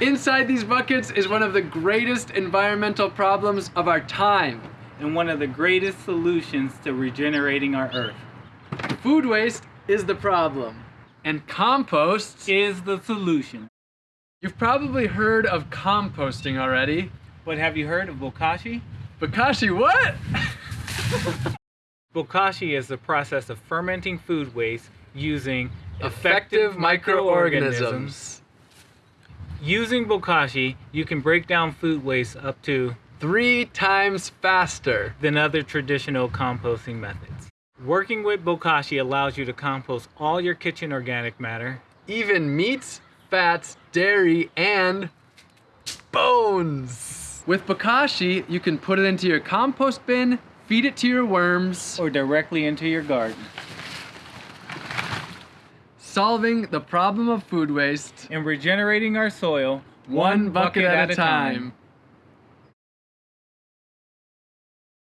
Inside these buckets is one of the greatest environmental problems of our time. And one of the greatest solutions to regenerating our earth. Food waste is the problem. And compost is the solution. You've probably heard of composting already. But have you heard of bokashi? Bokashi what? bokashi is the process of fermenting food waste using effective, effective microorganisms. microorganisms. Using bokashi, you can break down food waste up to three times faster than other traditional composting methods. Working with bokashi allows you to compost all your kitchen organic matter, even meats, fats, dairy, and bones. With bokashi, you can put it into your compost bin, feed it to your worms, or directly into your garden. Solving the problem of food waste and regenerating our soil one, bucket, bucket, at, a time. time.